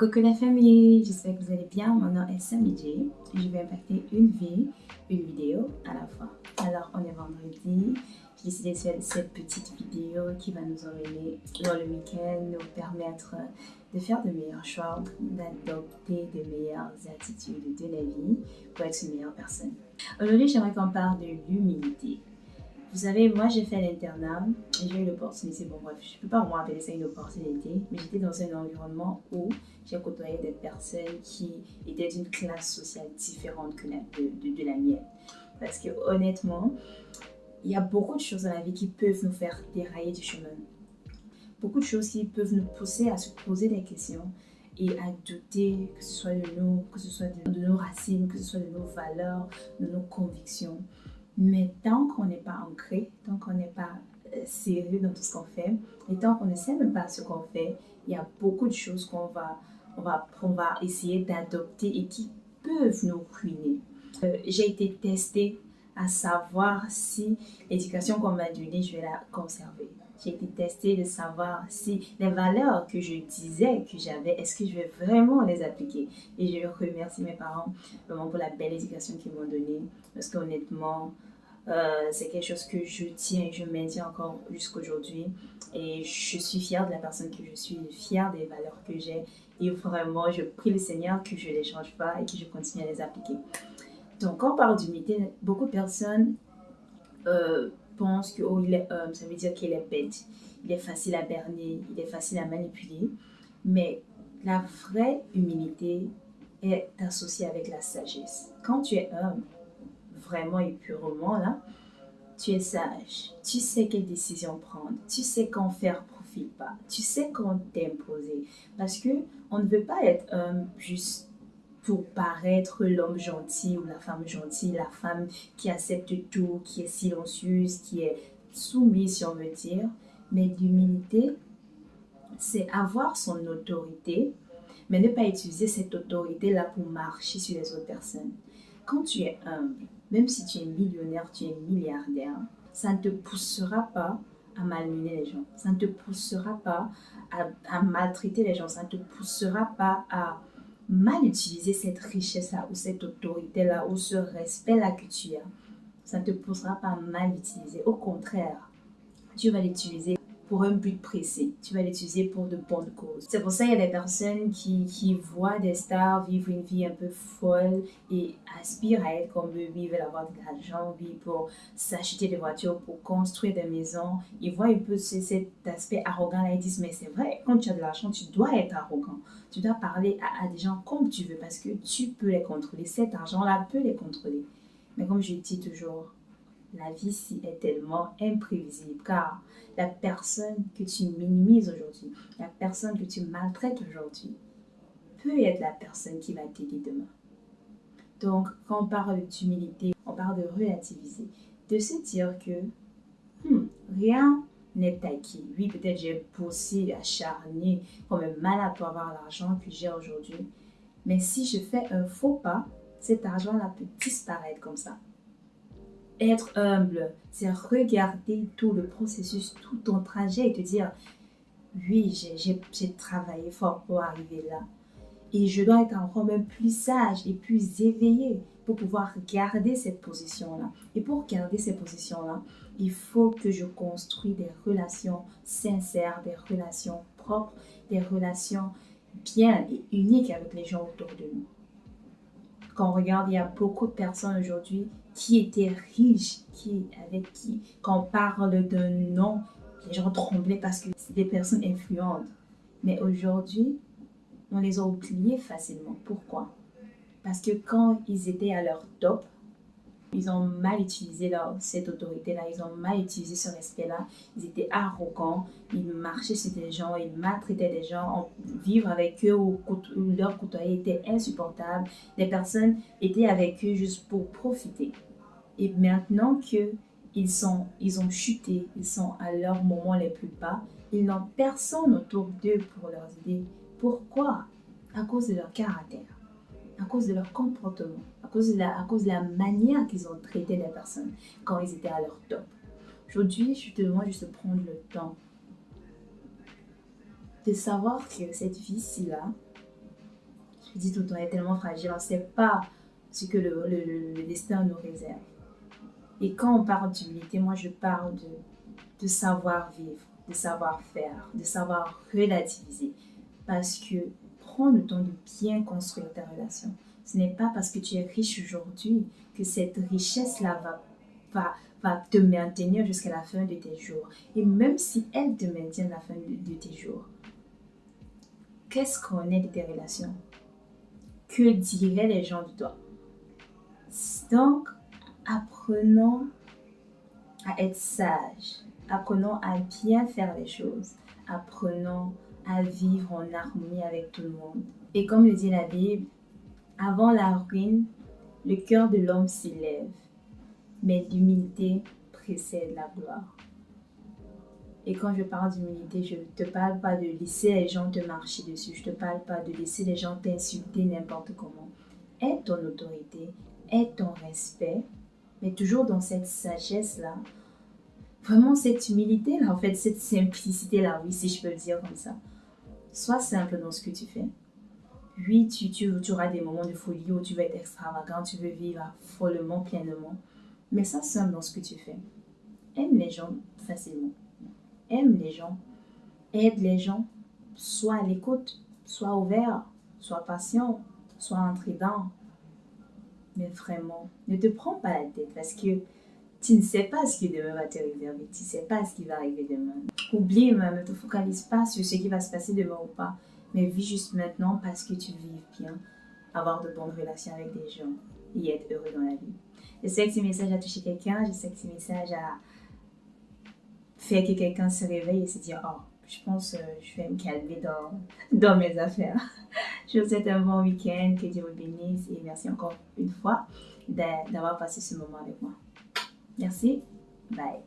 coucou la famille, j'espère que vous allez bien. Mon nom est Samidji je vais impacter une vie, une vidéo à la fois. Alors, on est vendredi. J'ai décidé de faire cette petite vidéo qui va nous emmener dans le week-end, nous permettre de faire de meilleurs choix, d'adopter de meilleures attitudes de la vie pour être une meilleure personne. Aujourd'hui, j'aimerais qu'on parle de l'humilité. Vous savez, moi j'ai fait l'internat et j'ai eu l'opportunité, bon bref, je ne peux pas vraiment appeler ça une opportunité, mais j'étais dans un environnement où j'ai côtoyé des personnes qui étaient d'une classe sociale différente que la, de, la mienne. Parce que honnêtement, il y a beaucoup de choses dans la vie qui peuvent nous faire dérailler du chemin. Beaucoup de choses qui peuvent nous pousser à se poser des questions et à douter, que ce soit de nous, que ce soit de nos racines, que ce soit de nos valeurs, de nos convictions. Mais tant qu'on n'est pas ancré, tant qu'on n'est pas sérieux dans tout ce qu'on fait, et tant qu'on ne sait même pas ce qu'on fait, il y a beaucoup de choses qu'on va, on va, on va essayer d'adopter et qui peuvent nous ruiner. Euh, j'ai été testée à savoir si l'éducation qu'on m'a donnée, je vais la conserver. J'ai été testée de savoir si les valeurs que je disais que j'avais, est-ce que je vais vraiment les appliquer? Et je remercie mes parents vraiment pour la belle éducation qu'ils m'ont donnée. Parce qu'honnêtement, euh, c'est quelque chose que je tiens et je maintiens encore jusqu'aujourd'hui. Et je suis fière de la personne que je suis, fière des valeurs que j'ai. Et vraiment, je prie le Seigneur que je ne les change pas et que je continue à les appliquer. Donc, quand on parle d'unité, beaucoup de personnes euh, pensent que oh, est homme, ça veut dire qu'il est bête. Il est facile à berner, il est facile à manipuler. Mais la vraie humilité est associée avec la sagesse. Quand tu es homme, vraiment et purement là, tu es sage. Tu sais quelle décision prendre. Tu sais quand faire profite pas. Tu sais quand t'imposer. Parce que on ne veut pas être homme juste pour paraître l'homme gentil ou la femme gentille, la femme qui accepte tout, qui est silencieuse, qui est soumise, si on veut dire. Mais l'humilité, c'est avoir son autorité, mais ne pas utiliser cette autorité-là pour marcher sur les autres personnes. Quand tu es humble, même si tu es millionnaire, tu es milliardaire, ça ne te poussera pas à malmener les gens. Ça ne te poussera pas à, maltraiter les gens. Ça ne te poussera pas à mal utiliser cette richesse-là ou cette autorité-là ou ce respect-là que tu as. Ça ne te poussera pas à mal l'utiliser. Au contraire, tu vas l'utiliser pour un but précis. Tu vas l'utiliser pour de bonnes causes. C'est pour ça qu'il y a des personnes qui, voient des stars vivre une vie un peu folle et aspirent à être comme eux, vivent, avoir de l'argent, pour s'acheter des voitures, pour construire des maisons. Ils voient un peu cet aspect arrogant là, ils disent mais c'est vrai, quand tu as de l'argent, tu dois être arrogant. Tu dois parler à, à des gens comme tu veux parce que tu peux les contrôler. Cet argent-là peut les contrôler. Mais comme je dis toujours, la vie ci est tellement imprévisible car la personne que tu minimises aujourd'hui, la personne que tu maltraites aujourd'hui, peut être la personne qui va t'aider demain. Donc, quand on parle d'humilité, on parle de relativiser, de se dire que hmm, rien n'est acquis. Oui, peut-être j'ai poussé, acharné, comme un malade pour avoir l'argent que j'ai aujourd'hui. Mais si je fais un faux pas, cet argent-là peut disparaître comme ça. Être humble, c'est regarder tout le processus, tout ton trajet et te dire, oui, j'ai travaillé fort pour arriver là. Et je dois être encore même plus sage et plus éveillé pour pouvoir garder cette position-là. Et pour garder cette position-là, il faut que je construise des relations sincères, des relations propres, des relations bien et uniques avec les gens autour de nous. Quand on regarde, il y a beaucoup de personnes aujourd'hui qui étaient riches, qui, avec qui, quand on parle d'un nom, les gens tremblaient parce que c'est des personnes influentes. Mais aujourd'hui, on les a oubliés facilement. Pourquoi? Parce que quand ils étaient à leur top, ils ont mal utilisé cette autorité-là, ils ont mal utilisé ce respect-là, ils étaient arrogants, ils marchaient sur des gens, ils maltraitaient des gens, vivre avec eux ou, leur côtoyer était insupportable, les personnes étaient avec eux juste pour profiter. Et maintenant que ils, sont, ils ont chuté, ils sont à leur moment les plus bas, ils n'ont personne autour d'eux pour leur aider. Pourquoi? À cause de leur caractère, à cause de leur comportement, à cause de la, à cause de la manière qu'ils ont traité les personnes quand ils étaient à leur top. Aujourd'hui, je te demande juste de prendre le temps de savoir que cette vie-ci-là, Je dis tout le temps, elle est tellement fragile, on ne sait pas ce que le, destin nous réserve. Et quand on parle d'humilité, moi je parle de, de savoir vivre, de savoir faire, de savoir relativiser. Parce que prends le temps de bien construire ta relation. Ce n'est pas parce que tu es riche aujourd'hui que cette richesse-là va, va, va te maintenir jusqu'à la fin de tes jours. Et même si elle te maintient la fin de, tes jours, qu'est-ce qu'on est de tes relations? Que diraient les gens de toi? Donc, apprenons à être sages, apprenons à bien faire les choses, apprenons à vivre en harmonie avec tout le monde. Et comme le dit la Bible, avant la ruine, le cœur de l'homme s'élève, mais l'humilité précède la gloire. Et quand je parle d'humilité, je ne te parle pas de laisser les gens te marcher dessus, je ne te parle pas de laisser les gens t'insulter n'importe comment. Aide ton autorité, aide ton respect, mais toujours dans cette sagesse-là, vraiment cette humilité-là, en fait, cette simplicité-là, oui, si je peux le dire comme ça. Sois simple dans ce que tu fais. Oui, tu, tu, auras des moments de folie où tu vas être extravagant, tu veux vivre follement, pleinement. Mais ça simple dans ce que tu fais. Aime les gens facilement. Aime les gens. Aide les gens. Sois à l'écoute. Sois ouvert. Sois patient. Sois intrigant. Mais vraiment, ne te prends pas la tête parce que tu ne sais pas ce qui demain va te réserver. Tu ne sais pas ce qui va arriver demain. Oublie ne te focalise pas sur ce qui va se passer demain ou pas. Mais vis juste maintenant parce que tu vis bien. Avoir de bonnes relations avec des gens et être heureux dans la vie. Je sais que ce message a touché quelqu'un, je sais que ce message a fait que quelqu'un se réveille et se dit Oh, je pense que euh, je vais me calmer dans, dans mes affaires. Je vous souhaite un bon week-end, que Dieu vous bénisse et merci encore une fois d'avoir passé ce moment avec moi. Merci, bye.